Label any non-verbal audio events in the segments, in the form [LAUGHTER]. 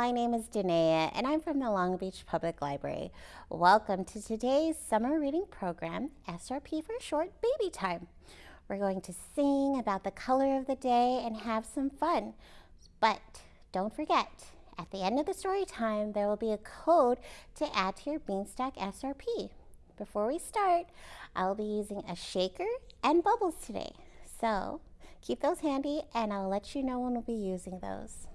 my name is Danae and I'm from the Long Beach Public Library. Welcome to today's summer reading program, SRP for short, Baby Time. We're going to sing about the color of the day and have some fun. But don't forget, at the end of the story time, there will be a code to add to your Beanstack SRP. Before we start, I'll be using a shaker and bubbles today. So keep those handy and I'll let you know when we'll be using those.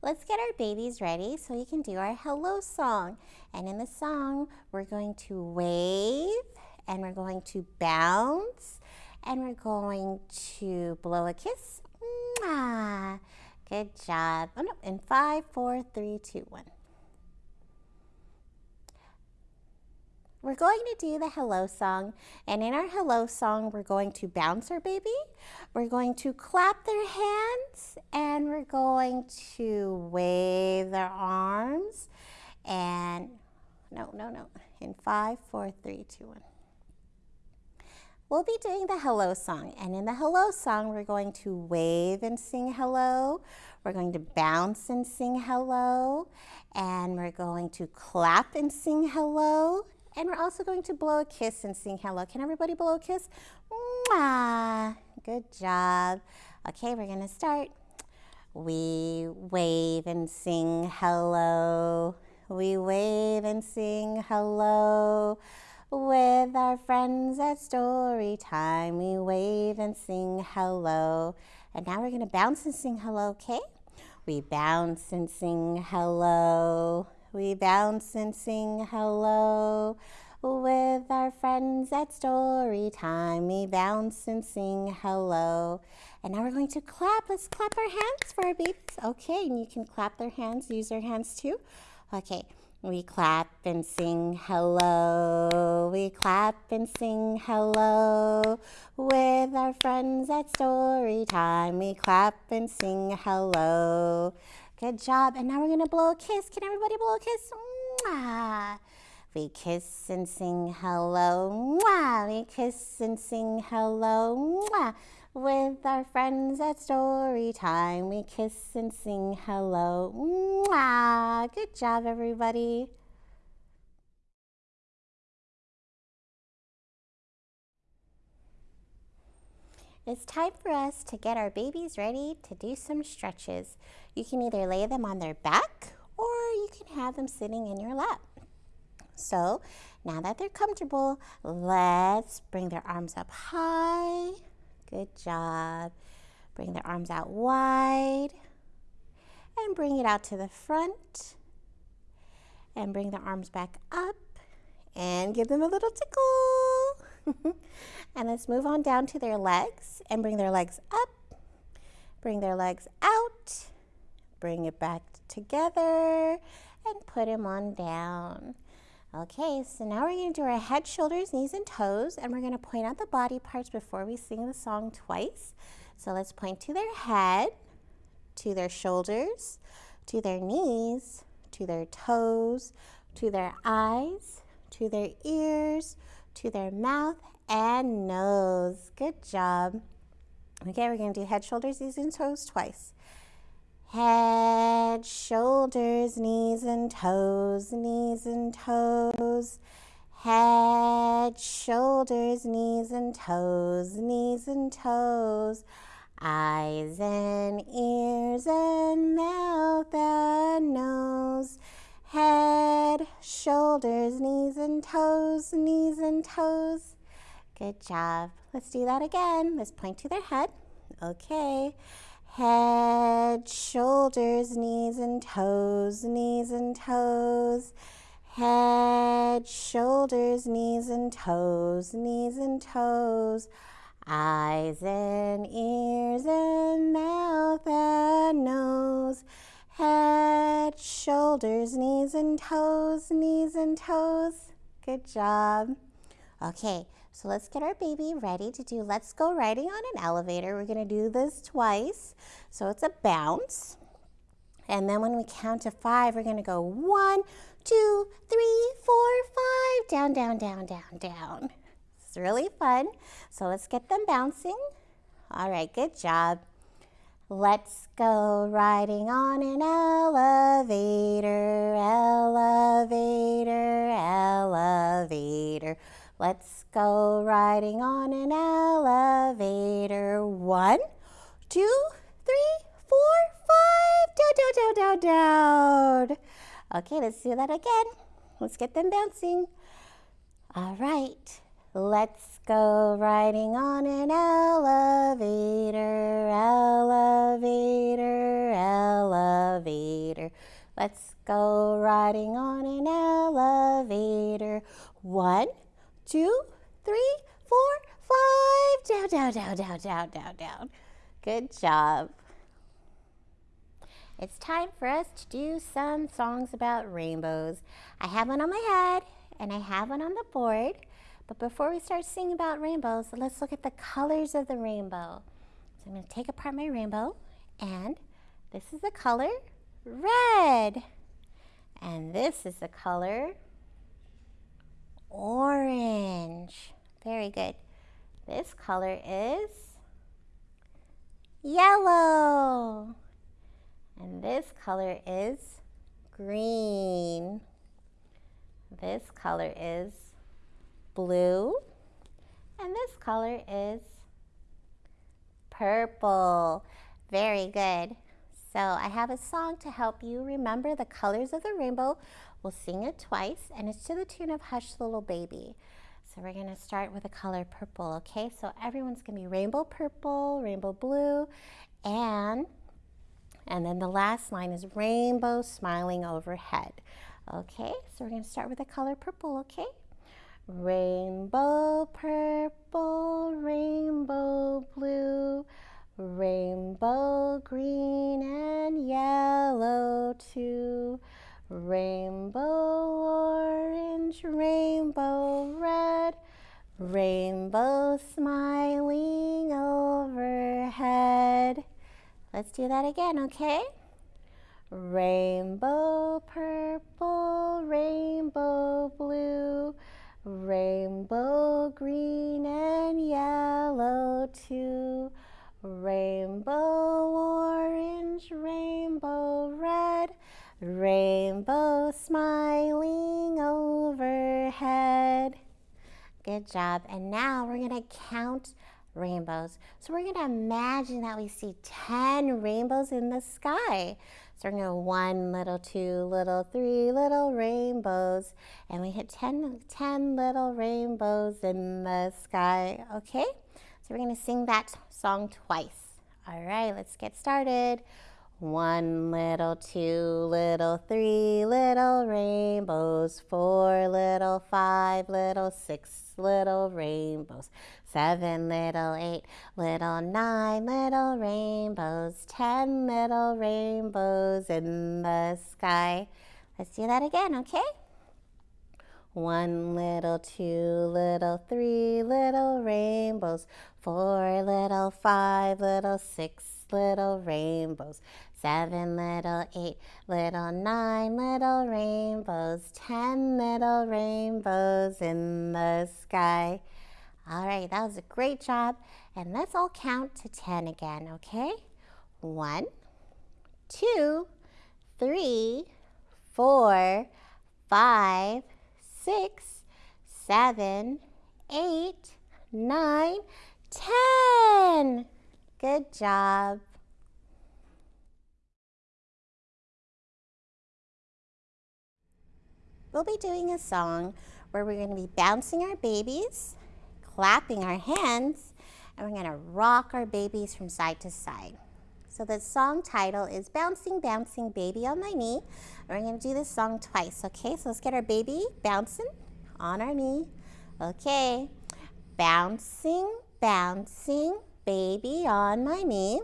Let's get our babies ready so we can do our hello song. And in the song, we're going to wave and we're going to bounce and we're going to blow a kiss. Mwah. Good job. Oh no, in five, four, three, two, one. We're going to do the hello song, and in our hello song, we're going to bounce our baby, we're going to clap their hands, and we're going to wave their arms, and no, no, no, in five, four, three, two, one. We'll be doing the hello song, and in the hello song, we're going to wave and sing hello, we're going to bounce and sing hello, and we're going to clap and sing hello, and we're also going to blow a kiss and sing hello. Can everybody blow a kiss? Mwah. Good job. Okay, we're going to start. We wave and sing hello. We wave and sing hello. With our friends at story time, we wave and sing hello. And now we're going to bounce and sing hello, okay? We bounce and sing hello. We bounce and sing hello with our friends at story time. We bounce and sing hello. And now we're going to clap. Let's clap our hands for our babies. Okay, and you can clap their hands, use their hands too. Okay, we clap and sing hello. We clap and sing hello with our friends at story time. We clap and sing hello. Good job. And now we're going to blow a kiss. Can everybody blow a kiss? Mwah. We kiss and sing hello. Mwah. We kiss and sing hello. Mwah. With our friends at story time, we kiss and sing hello. Mwah. Good job, everybody. It's time for us to get our babies ready to do some stretches. You can either lay them on their back or you can have them sitting in your lap. So now that they're comfortable, let's bring their arms up high. Good job. Bring their arms out wide and bring it out to the front and bring their arms back up and give them a little tickle. [LAUGHS] And let's move on down to their legs and bring their legs up, bring their legs out, bring it back together, and put them on down. Okay, so now we're going to do our head, shoulders, knees, and toes, and we're going to point out the body parts before we sing the song twice. So let's point to their head, to their shoulders, to their knees, to their toes, to their eyes, to their ears, to their mouth, and nose. Good job. Okay, we're going to do head, shoulders, knees, and toes twice. Head, shoulders, knees and toes, knees and toes. Head, shoulders, knees and toes, knees and toes. Eyes and ears and mouth and nose. Head, shoulders, knees and toes, knees and toes. Good job. Let's do that again. Let's point to their head. Okay. Head, shoulders, knees and toes, knees and toes. Head, shoulders, knees and toes, knees and toes. Eyes and ears and mouth and nose. Head, shoulders, knees and toes, knees and toes. Good job. Okay, so let's get our baby ready to do Let's Go Riding on an Elevator. We're going to do this twice. So it's a bounce. And then when we count to five, we're going to go one, two, three, four, five, down, down, down, down, down. It's really fun. So let's get them bouncing. All right, good job. Let's go riding on an elevator, elevator, elevator. Let's go riding on an elevator. One, two, three, four, five. Down, down, down, down, down. Okay, let's do that again. Let's get them bouncing. All right, let's go riding on an elevator, elevator, elevator. Let's go riding on an elevator. One, two, three, four, five. Down, down, down, down, down, down, down. Good job. It's time for us to do some songs about rainbows. I have one on my head and I have one on the board. But before we start singing about rainbows, let's look at the colors of the rainbow. So I'm going to take apart my rainbow and this is the color red. And this is the color orange. Very good. This color is yellow. And this color is green. This color is blue. And this color is purple. Very good. So I have a song to help you remember the colors of the rainbow. We'll sing it twice and it's to the tune of Hush Little Baby. So we're going to start with the color purple, okay? So everyone's going to be rainbow purple, rainbow blue, and and then the last line is rainbow smiling overhead. Okay, so we're going to start with the color purple, okay? Rainbow purple, rainbow blue, rainbow green and yellow too. Rainbow orange, rainbow red, rainbow smiling overhead. Let's do that again, okay? Rainbow purple, rainbow blue, rainbow green and yellow too. Rainbow orange, rainbow rainbow smiling overhead. Good job. And now we're going to count rainbows. So we're going to imagine that we see 10 rainbows in the sky. So we're going to one little, two little, three little rainbows. And we hit 10, 10 little rainbows in the sky. Okay? So we're going to sing that song twice. All right, let's get started. One little, two little, three little rainbows, four little, five little, six little rainbows, seven little, eight little, nine little rainbows, ten little rainbows in the sky. Let's do that again, okay? One little, two little, three little rainbows, four little, five little, six little rainbows, seven little, eight little, nine little rainbows, ten little rainbows in the sky. All right, that was a great job. And let's all count to 10 again, okay? One, two, three, four, five, six, seven, eight, nine, ten. Good job. We'll be doing a song where we're going to be bouncing our babies, clapping our hands, and we're going to rock our babies from side to side. So the song title is Bouncing, Bouncing Baby on My Knee. We're going to do this song twice, okay? So let's get our baby bouncing on our knee. Okay. Bouncing, bouncing, baby on my knee.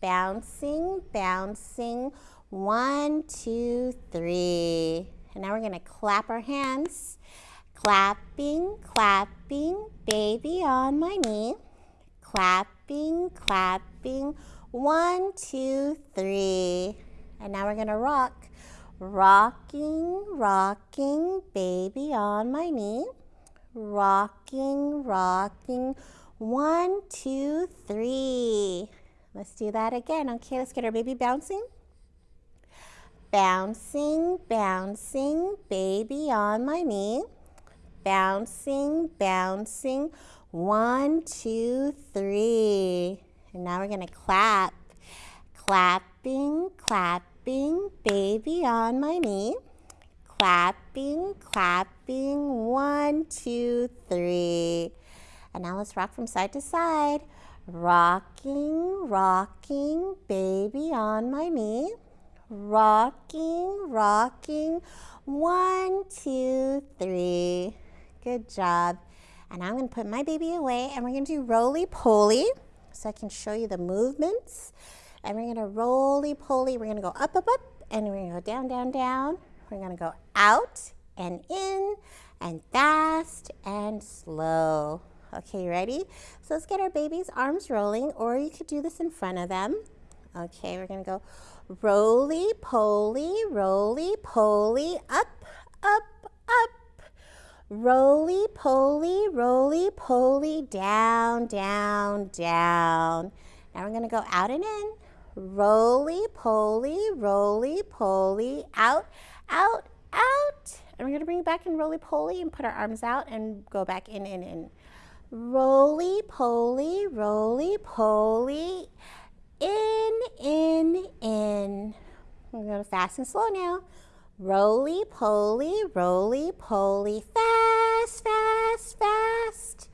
Bouncing, bouncing, one, two, three. And now we're going to clap our hands. Clapping, clapping, baby on my knee. Clapping, clapping, one, two, three. And now we're going to rock. Rocking, rocking, baby on my knee. Rocking, rocking, One, two, three. Let's do that again. Okay, let's get our baby bouncing. Bouncing, bouncing, baby on my knee. Bouncing, bouncing. One, two, three. And now we're going to clap. Clapping, clapping, baby on my knee. Clapping, clapping. One, two, three. And now let's rock from side to side. Rocking, rocking, baby on my knee. Rocking, rocking. One, two, three. Good job. And I'm going to put my baby away and we're going to do roly-poly so I can show you the movements. And we're going to roly-poly. We're going to go up, up, up, and we're going to go down, down, down. We're going to go out and in and fast and slow. Okay, ready? So let's get our baby's arms rolling, or you could do this in front of them. Okay, we're to go roly poly, roly poly, up, up, up. Roly poly, roly poly, down, down, down. Now we're to go out and in. Roly poly, roly poly, out, out, out. And we're to bring it back in roly poly and put our arms out and go back in, in, in. Roly poly, roly poly, in, in, in. We're going to fast and slow now. Roly poly, roly poly, fast, fast, fast.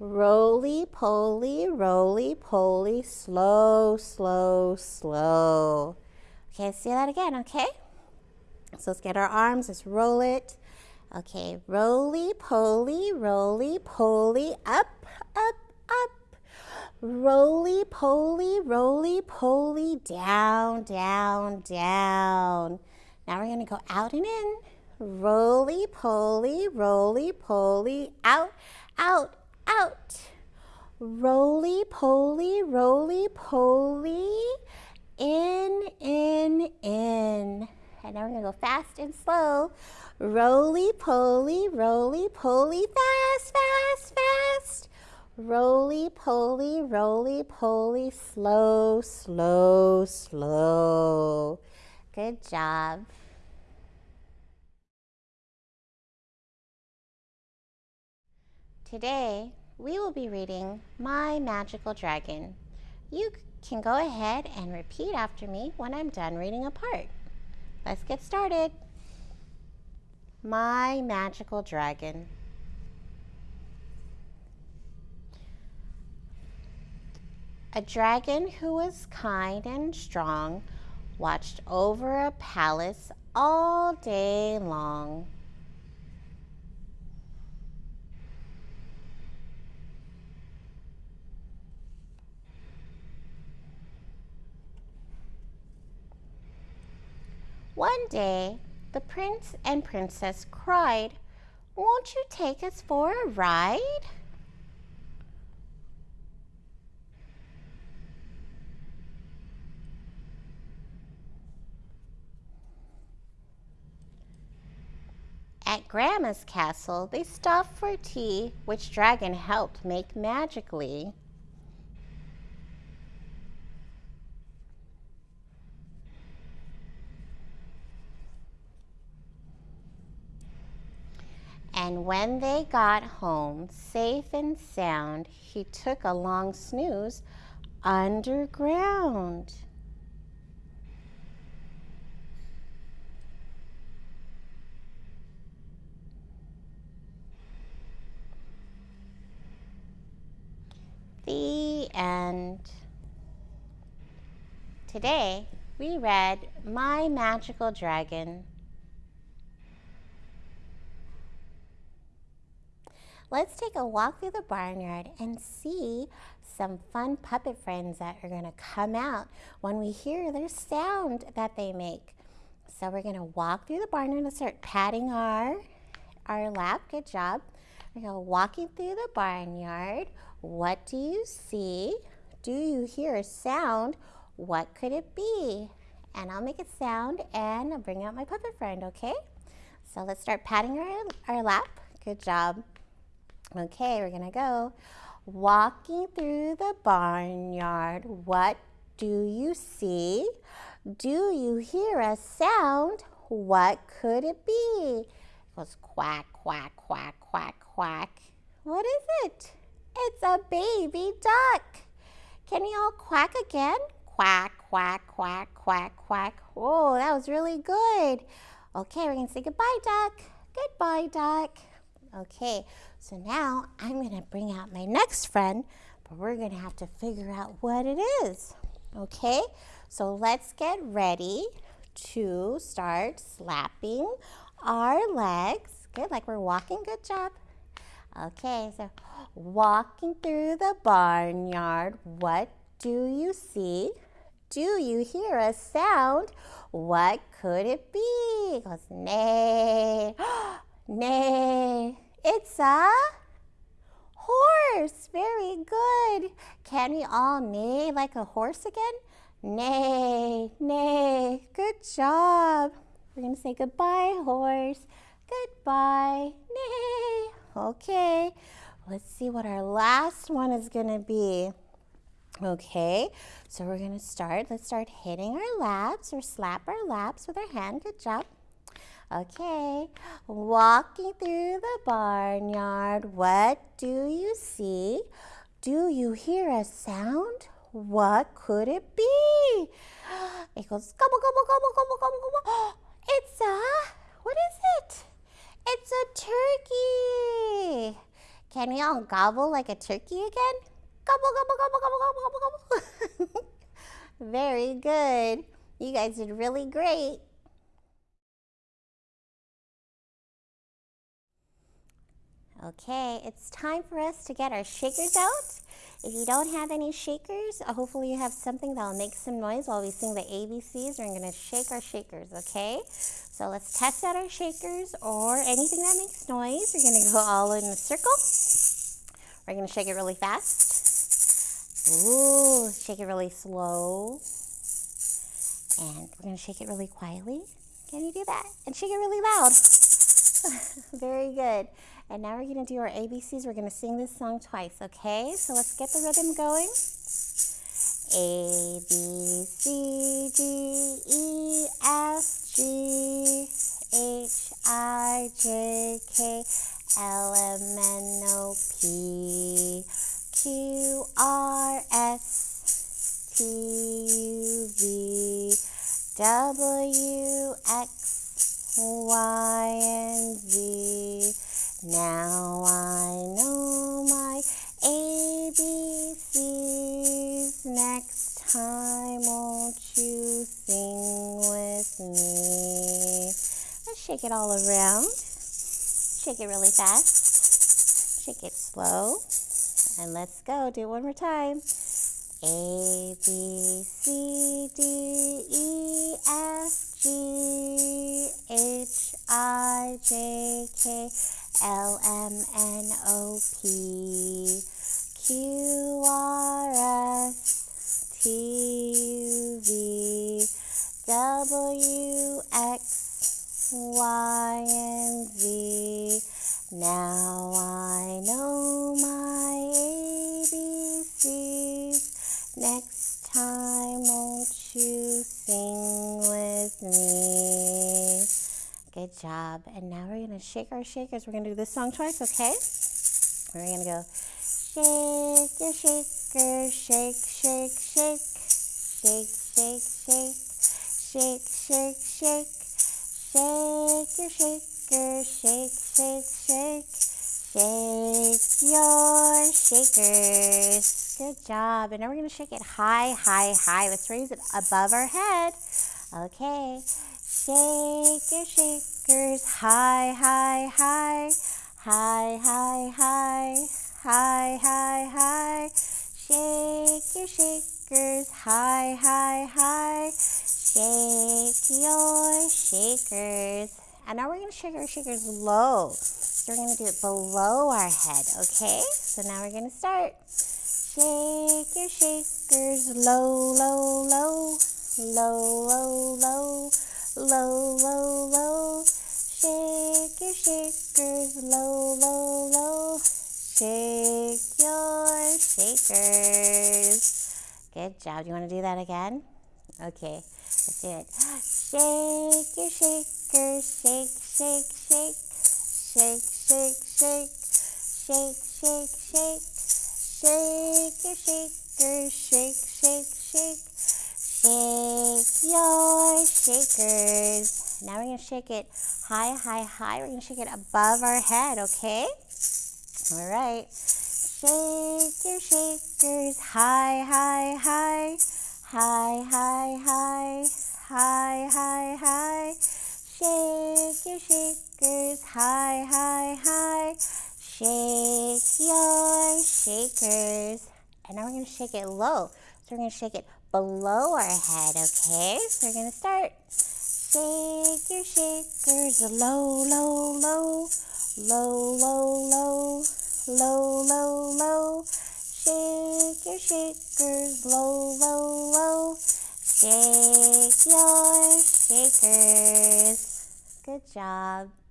Roly poly, roly poly, slow, slow, slow. Okay, let's do that again, okay? So let's get our arms, let's roll it. Okay, roly poly, roly poly, up, up, up. Roly poly, roly poly, down, down, down. Now we're to go out and in. Roly poly, roly poly, out, out, out. Roly poly, roly poly, in, in, in. And now we're to go fast and slow. Roly poly, roly poly, fast, fast, fast. Roly poly, roly poly, slow, slow, slow. Good job. Today, we will be reading My Magical Dragon. You can go ahead and repeat after me when I'm done reading a part. Let's get started. My Magical Dragon. A dragon who was kind and strong watched over a palace all day long. One day, the prince and princess cried, Won't you take us for a ride? At Grandma's castle, they stopped for tea, which Dragon helped make magically. And when they got home, safe and sound, he took a long snooze underground. The end. Today, we read My Magical Dragon. Let's take a walk through the barnyard and see some fun puppet friends that are going to come out when we hear their sound that they make. So we're going to walk through the barnyard and start patting our, our lap. Good job. We're going to walking through the barnyard. What do you see? Do you hear a sound? What could it be? And I'll make a sound and I'll bring out my puppet friend, okay? So let's start patting our, our lap. Good job. Okay, we're gonna go. Walking through the barnyard, what do you see? Do you hear a sound? What could it be? It goes quack, quack, quack, quack, quack. What is it? It's a baby duck. Can you all quack again? Quack, quack, quack, quack, quack. Oh, that was really good. Okay, we're going to say goodbye, duck. Goodbye, duck. Okay, so now I'm going to bring out my next friend, but we're going to have to figure out what it is. Okay, so let's get ready to start slapping our legs. Good, like we're walking. Good job. Okay, so walking through the barnyard, what do you see? Do you hear a sound? What could it be? It goes, nay, [GASPS] nay. It's a horse. Very good. Can we all neigh like a horse again? Neigh, neigh. Good job. We're going to say goodbye, horse. Goodbye, neigh. Okay, let's see what our last one is going to be. Okay, so we're going to start. Let's start hitting our laps or slap our laps with our hand. Good job. Okay, walking through the barnyard, what do you see? Do you hear a sound? What could it be? [GASPS] It goes gobble, gobble, gobble, gobble, gobble, gobble. [GASPS] It's a, what is it? It's a turkey. Can we all gobble like a turkey again? Gobble, gobble, gobble, gobble, gobble, gobble, gobble. [LAUGHS] Very good. You guys did really great. Okay, it's time for us to get our shakers out. If you don't have any shakers, uh, hopefully you have something that'll make some noise while we sing the ABCs. We're to shake our shakers, okay? So let's test out our shakers or anything that makes noise. We're to go all in a circle. We're to shake it really fast. Ooh, shake it really slow. And we're to shake it really quietly. Can you do that? And shake it really loud. [LAUGHS] Very good. And now we're going to do our ABCs. We're going to sing this song twice, okay? So let's get the rhythm going. A, B, C, D, E, F, G, H, I, J, K, L, M, N, O, P, Q, R, S, T, U, V, W, X, Y, and Z. Now I know my ABCs. Next time, won't you sing with me? Let's shake it all around. Shake it really fast. Shake it slow. And let's go. Do it one more time. A, B, C, D, E, F, G, H, I, J, K, L M N O P Q R S T U V W X Y and Z. Now I know job. And now we're going to shake our shakers. We're going to do this song twice, okay? We're going to go shake your shaker, shake, shake, shake. Shake, shake, shake. Shake, shake, shake. Shake your shaker, shake, shake, shake. Shake your shakers. Good job. And now we're going to shake it high, high, high. Let's raise it above our head. Okay. Shake your shaker shakers high, high, high, high, high, high, high, high, high. Shake your shakers high, high, high. Shake your shakers. And now we're going to shake our shakers low. So we're going to do it below our head, okay? So now we're going to start. Shake your shakers low, low, low, low, low, low low, low, low. Shake your shakers, low, low, low. Shake your shakers. Good job. Do you want to do that again? Okay, let's do it. Shake your shakers, shake, shake, shake. Shake, shake, shake. Shake, shake, shake. Shake your shakers, shake, shake, shake. Shake your shakers. Now we're going to shake it high, high, high. We're going to shake it above our head, okay? All right. Shake your shakers high, high, high. High, high, high. High, high, high. Shake your shakers high, high, high. Shake your shakers. And now we're going to shake it low. So we're going to shake it below our head, okay? So we're to start. Shake your shakers low, low, low. Low, low, low. Low, low, low. Shake your shakers low, low, low. Shake your shakers. Good job.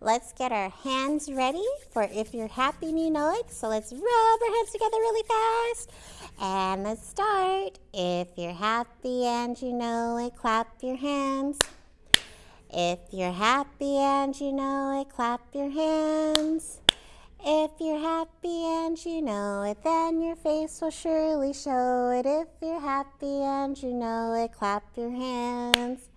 Let's get our hands ready for if you're happy and you know it. So let's rub our hands together really fast. And let's start. If you're happy and you know it, clap your hands. If you're happy and you know it, clap your hands. If you're happy and you know it, then your face will surely show it. If you're happy and you know it, clap your hands.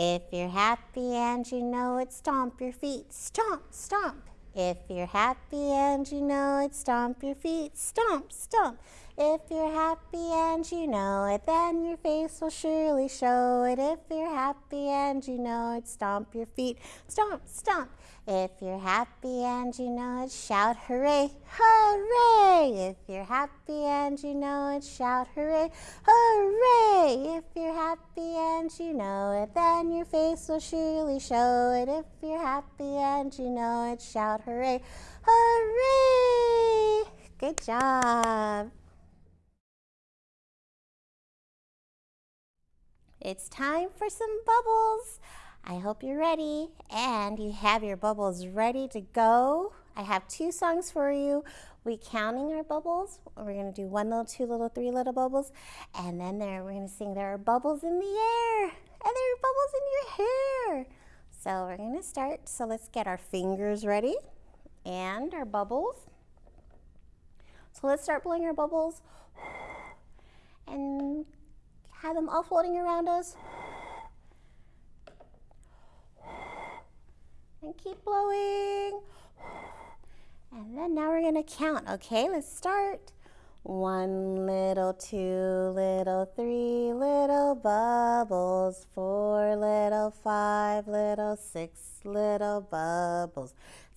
If you're happy and you know it, stomp your feet. Stomp, stomp. If you're happy and you know it, stomp your feet. Stomp, stomp. If you're happy and you know it, then your face will surely show it. If you're happy and you know it, stomp your feet. Stomp, stomp. If you're happy and you know it, shout hooray, hooray! If you're happy and you know it, shout hooray, hooray! If you're happy and you know it, then your face will surely show it. If you're happy and you know it, shout hooray, hooray! Good job. It's time for some bubbles. I hope you're ready and you have your bubbles ready to go. I have two songs for you. We counting our bubbles. We're to do one little, two little, three little bubbles. And then there we're to sing there are bubbles in the air. And there are bubbles in your hair. So we're to start. So let's get our fingers ready and our bubbles. So let's start blowing our bubbles [SIGHS] and have them all floating around us. And keep blowing. [SIGHS] And then now we're gonna count, okay? Let's start. One little, two little, three little bubbles, four little, five little, six little bubbles,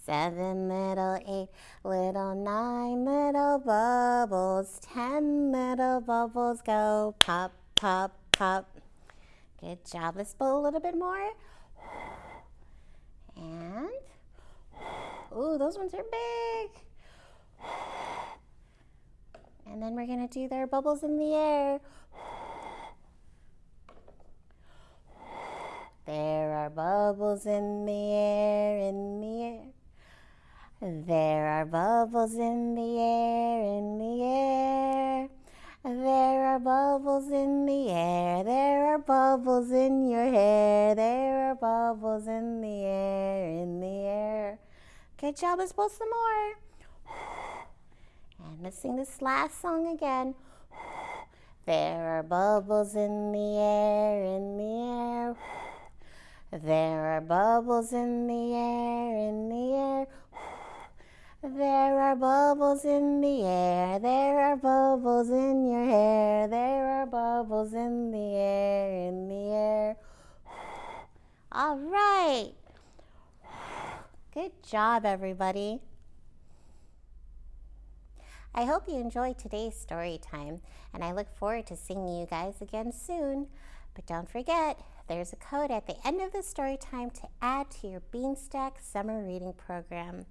seven little, eight little, nine little bubbles, ten little bubbles go pop, pop, pop. Good job. Let's blow a little bit more. And, oh, those ones are big. And then we're going to do their bubbles in the air. There are bubbles in the air, in the air. There are bubbles in the air, in the air. There are bubbles in the air, there are bubbles in your hair, there are bubbles in the air, in the air. Good job, let's blow some more. And let's sing this last song again. There are bubbles in the air, in the air. There are bubbles in the air, in the air. There are bubbles in the air, there are bubbles in your hair, there are bubbles in the air, in the air. [SIGHS] All right. [SIGHS] Good job, everybody. I hope you enjoyed today's story time, and I look forward to seeing you guys again soon. But don't forget, there's a code at the end of the story time to add to your Beanstack summer reading program.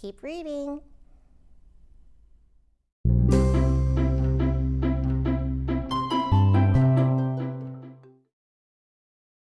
Keep reading.